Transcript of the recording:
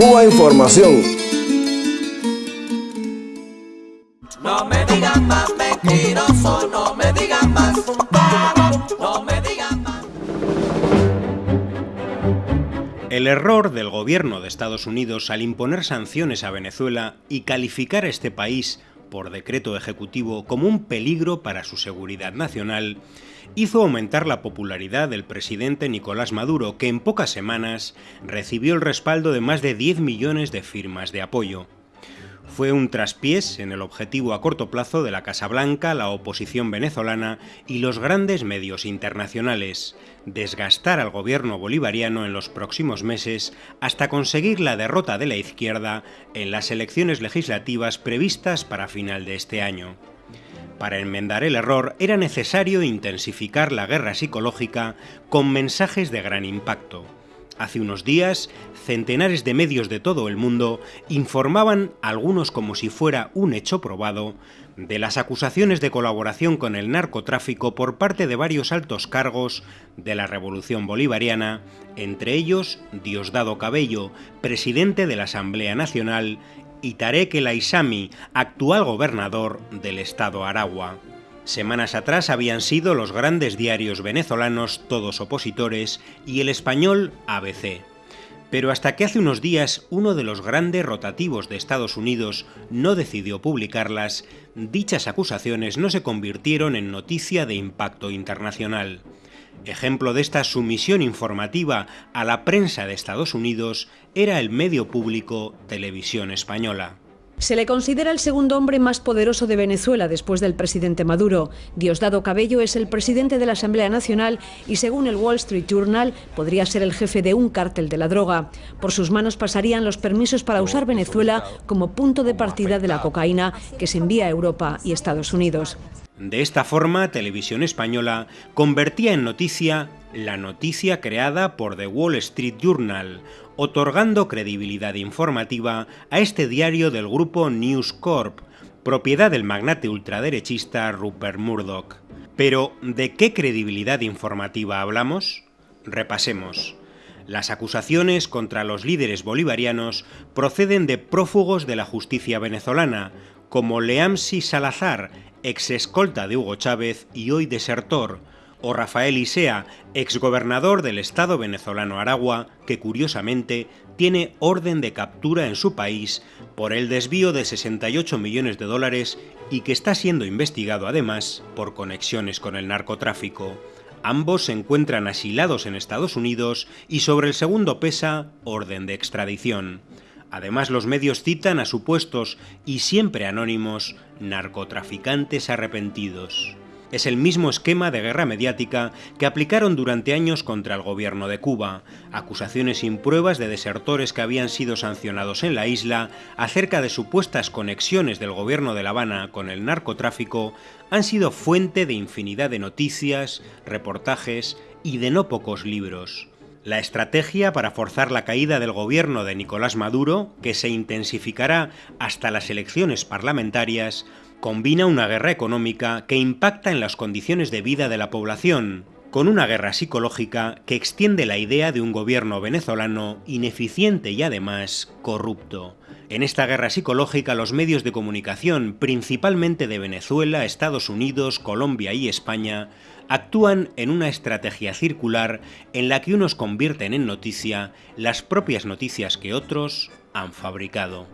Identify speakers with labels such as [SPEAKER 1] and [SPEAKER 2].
[SPEAKER 1] Cuba Información.
[SPEAKER 2] No me digan más mentiroso, no me digan más no me digan más.
[SPEAKER 3] El error del gobierno de Estados Unidos al imponer sanciones a Venezuela y calificar a este país por decreto ejecutivo como un peligro para su seguridad nacional hizo aumentar la popularidad del presidente Nicolás Maduro, que en pocas semanas recibió el respaldo de más de 10 millones de firmas de apoyo. Fue un traspiés en el objetivo a corto plazo de la Casa Blanca, la oposición venezolana y los grandes medios internacionales, desgastar al gobierno bolivariano en los próximos meses hasta conseguir la derrota de la izquierda en las elecciones legislativas previstas para final de este año. Para enmendar el error era necesario intensificar la guerra psicológica con mensajes de gran impacto. Hace unos días, centenares de medios de todo el mundo informaban, algunos como si fuera un hecho probado, de las acusaciones de colaboración con el narcotráfico por parte de varios altos cargos de la Revolución Bolivariana, entre ellos Diosdado Cabello, presidente de la Asamblea Nacional, y Tarek El Aissami, actual gobernador del estado Aragua. Semanas atrás habían sido los grandes diarios venezolanos, todos opositores, y el español ABC. Pero hasta que hace unos días uno de los grandes rotativos de Estados Unidos no decidió publicarlas, dichas acusaciones no se convirtieron en noticia de impacto internacional. Ejemplo de esta sumisión informativa a la prensa de Estados Unidos era el medio público Televisión Española.
[SPEAKER 4] Se le considera el segundo hombre más poderoso de Venezuela después del presidente Maduro. Diosdado Cabello es el presidente de la Asamblea Nacional y según el Wall Street Journal podría ser el jefe de un cártel de la droga. Por sus manos pasarían los permisos para usar Venezuela como punto de partida de la cocaína que se envía a Europa y Estados Unidos.
[SPEAKER 3] De esta forma, Televisión Española convertía en noticia la noticia creada por The Wall Street Journal, otorgando credibilidad informativa a este diario del grupo News Corp, propiedad del magnate ultraderechista Rupert Murdoch. Pero, ¿de qué credibilidad informativa hablamos? Repasemos. Las acusaciones contra los líderes bolivarianos proceden de prófugos de la justicia venezolana, como Leamsi Salazar, ex escolta de Hugo Chávez y hoy desertor, o Rafael Isea, exgobernador del Estado venezolano Aragua, que curiosamente tiene orden de captura en su país por el desvío de 68 millones de dólares y que está siendo investigado además por conexiones con el narcotráfico. Ambos se encuentran asilados en Estados Unidos y sobre el segundo pesa orden de extradición. Además los medios citan a supuestos y siempre anónimos narcotraficantes arrepentidos. Es el mismo esquema de guerra mediática que aplicaron durante años contra el gobierno de Cuba, acusaciones sin pruebas de desertores que habían sido sancionados en la isla acerca de supuestas conexiones del gobierno de La Habana con el narcotráfico han sido fuente de infinidad de noticias, reportajes y de no pocos libros. La estrategia para forzar la caída del gobierno de Nicolás Maduro, que se intensificará hasta las elecciones parlamentarias, combina una guerra económica que impacta en las condiciones de vida de la población, con una guerra psicológica que extiende la idea de un gobierno venezolano ineficiente y además corrupto. En esta guerra psicológica los medios de comunicación, principalmente de Venezuela, Estados Unidos, Colombia y España, actúan en una estrategia circular en la que unos convierten en noticia las propias noticias que otros han fabricado.